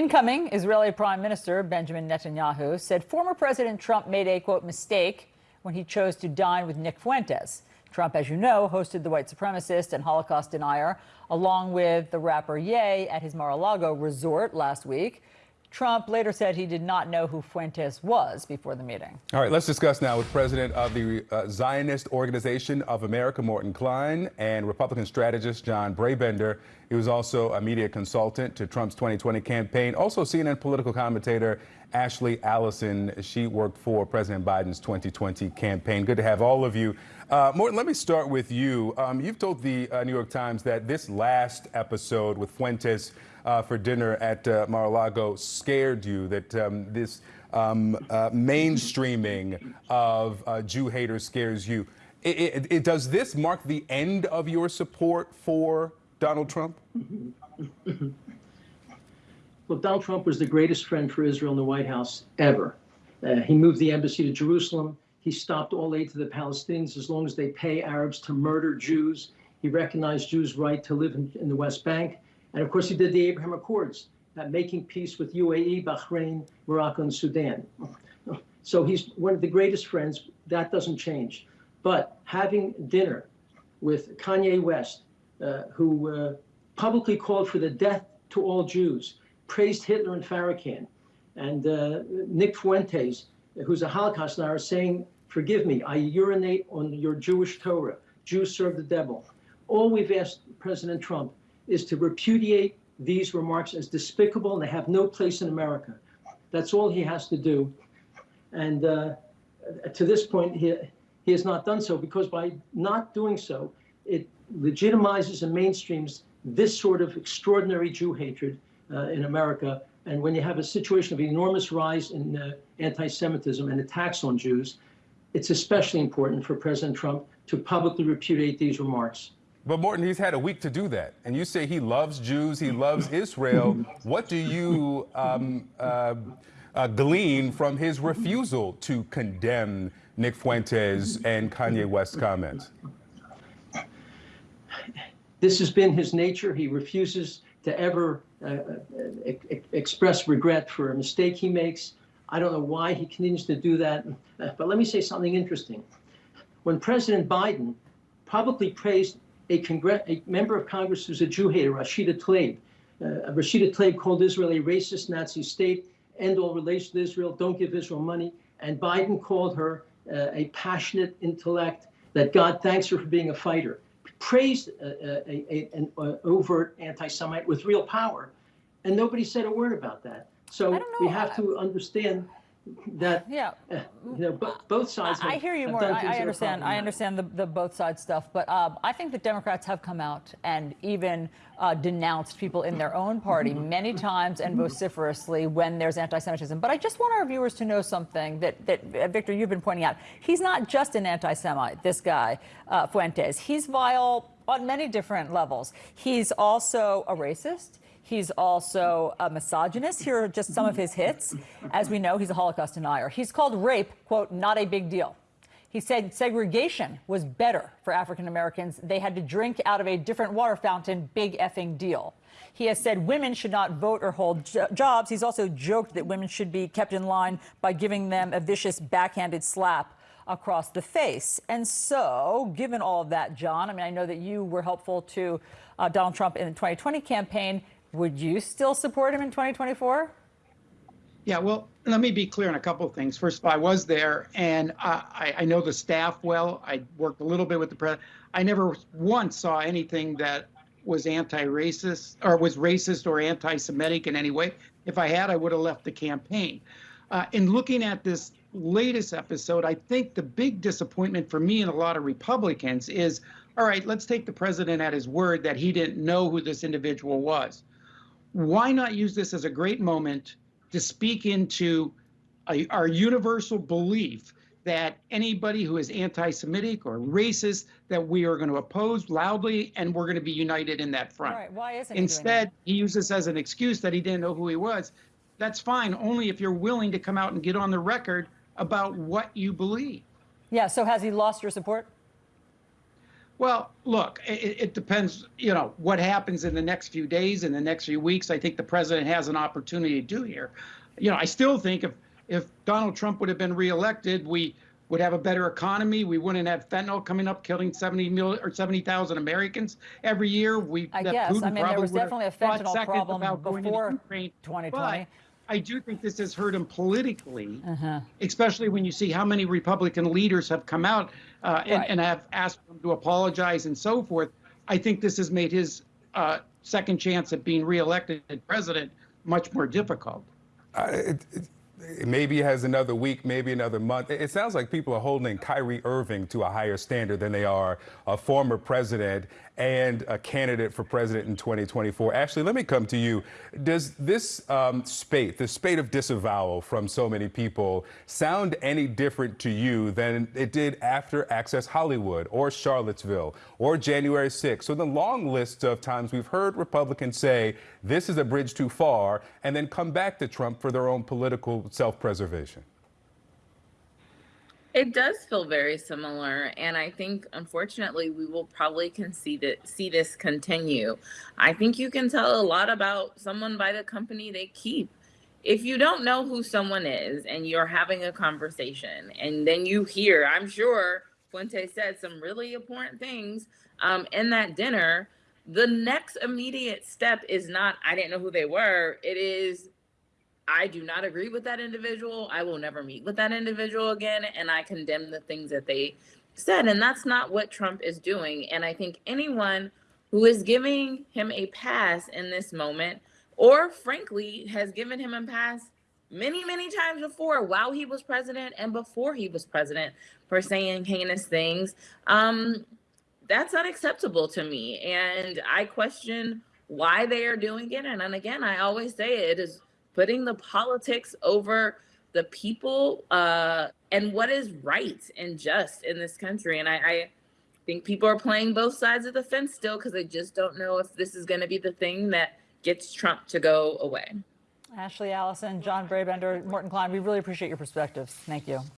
Incoming Israeli Prime Minister Benjamin Netanyahu said former President Trump made a, quote, mistake when he chose to dine with Nick Fuentes. Trump, as you know, hosted the white supremacist and Holocaust denier along with the rapper Ye at his Mar-a-Lago resort last week. Trump later said he did not know who Fuentes was before the meeting. All right, let's discuss now with President of the uh, Zionist Organization of America, Morton Klein, and Republican strategist John Brabender. He was also a media consultant to Trump's 2020 campaign. Also, CNN political commentator Ashley Allison. She worked for President Biden's 2020 campaign. Good to have all of you. Uh, Morton, let me start with you. Um, you've told the uh, New York Times that this last episode with Fuentes uh, for dinner at uh, Mar-a-Lago scared you, that um, this um, uh, mainstreaming of uh, Jew haters scares you. It, it, it, does this mark the end of your support for Donald Trump? Well, Donald Trump was the greatest friend for Israel in the White House ever. Uh, he moved the embassy to Jerusalem. He stopped all aid to the Palestinians as long as they pay Arabs to murder Jews. He recognized Jews' right to live in, in the West Bank. And of course, he did the Abraham Accords, uh, making peace with UAE, Bahrain, Morocco, and Sudan. So he's one of the greatest friends. That doesn't change. But having dinner with Kanye West, uh, who uh, publicly called for the death to all Jews, praised Hitler and Farrakhan, and uh, Nick Fuentes, who's a Holocaust denier, saying, forgive me, I urinate on your Jewish Torah. Jews serve the devil. All we've asked President Trump is to repudiate these remarks as despicable and they have no place in America. That's all he has to do. And uh, to this point, he, he has not done so because by not doing so, it legitimizes and mainstreams this sort of extraordinary Jew hatred in America. And when you have a situation of enormous rise in uh, anti-Semitism and attacks on Jews, it's especially important for President Trump to publicly repudiate these remarks. But Morton, he's had a week to do that. And you say he loves Jews, he loves Israel. what do you um, uh, uh, glean from his refusal to condemn Nick Fuentes and Kanye West's comments? This has been his nature. He refuses to ever uh, uh express regret for a mistake he makes. I don't know why he continues to do that. But let me say something interesting. When President Biden publicly praised a, a member of Congress who's a Jew hater, Rashida Tlaib. Uh, Rashida Tlaib called Israel a racist Nazi state, end all relations with Israel, don't give Israel money. And Biden called her uh, a passionate intellect, that God thanks her for being a fighter. Praised uh a, a, an overt anti-Semite with real power. And nobody said a word about that. So we have to understand that yeah. uh, you know both sides have, i hear you Mort. i, I understand. I understand the, the both sides stuff but um, i think the democrats have come out and even uh, denounced people in their own party many times and vociferously when there's anti-semitism. But i just want our viewers to know something that that uh, victor you've been pointing out. He's not just an anti-semite this guy uh, fuentes. He's vile on many different levels. He's also a racist He's also a misogynist. Here are just some of his hits. As we know, he's a Holocaust denier. He's called rape, quote, not a big deal. He said segregation was better for African Americans. They had to drink out of a different water fountain, big effing deal. He has said women should not vote or hold jobs. He's also joked that women should be kept in line by giving them a vicious backhanded slap across the face. And so, given all of that, John, I mean, I know that you were helpful to uh, Donald Trump in the 2020 campaign. Would you still support him in 2024? Yeah, well, let me be clear on a couple of things. First of all, I was there, and I, I know the staff well. I worked a little bit with the president. I never once saw anything that was anti-racist or was racist or anti-Semitic in any way. If I had, I would have left the campaign. Uh, in looking at this latest episode, I think the big disappointment for me and a lot of Republicans is, all right, let's take the president at his word that he didn't know who this individual was why not use this as a great moment to speak into a, our universal belief that anybody who is anti-Semitic or racist, that we are going to oppose loudly, and we're going to be united in that front. Right. Why isn't Instead, he, he this as an excuse that he didn't know who he was. That's fine, only if you're willing to come out and get on the record about what you believe. Yeah. So has he lost your support? Well, look, it, it depends, you know, what happens in the next few days, in the next few weeks. I think the president has an opportunity to do here. You know, I still think if if Donald Trump would have been reelected, we would have a better economy. We wouldn't have fentanyl coming up, killing 70 million or 70,000 Americans every year. We I guess. Putin I mean, there was definitely a fentanyl problem about going into before 2020. But I do think this has hurt him politically, Uh-huh. especially when you see how many Republican leaders have come out uh, and, Right. and have asked him to apologize and so forth. I think this has made his uh, second chance at being reelected president much more difficult. Uh, it, it, maybe has another week, maybe another month. It, it sounds like people are holding Kyrie Irving to a higher standard than they are a former president and a candidate for president in 2024. Ashley, let me come to you. Does this um, spate, the spate of disavowal from so many people, sound any different to you than it did after Access Hollywood or Charlottesville or January 6th? So the long list of times we've heard Republicans say this is a bridge too far and then come back to Trump for their own political self-preservation. It does feel very similar, and I think unfortunately we will probably concede it, see this continue. I think you can tell a lot about someone by the company they keep. If you don't know who someone is and you're having a conversation, and then you hear, I'm sure Fuente said some really important things um, in that dinner. The next immediate step is not, I didn't know who they were. It is, I do not agree with that individual. I will never meet with that individual again. And I condemn the things that they said. And that's not what Trump is doing. And I think anyone who is giving him a pass in this moment, or frankly, has given him a pass many, many times before while he was president and before he was president for saying heinous things, um, that's unacceptable to me. And I question why they are doing it. And, and again, I always say it is putting the politics over the people uh, and what is right and just in this country. And I, I think people are playing both sides of the fence still because they just don't know if this is going to be the thing that gets Trump to go away. Ashley Allison, John Brabender, Morton Klein, we really appreciate your perspectives. Thank you.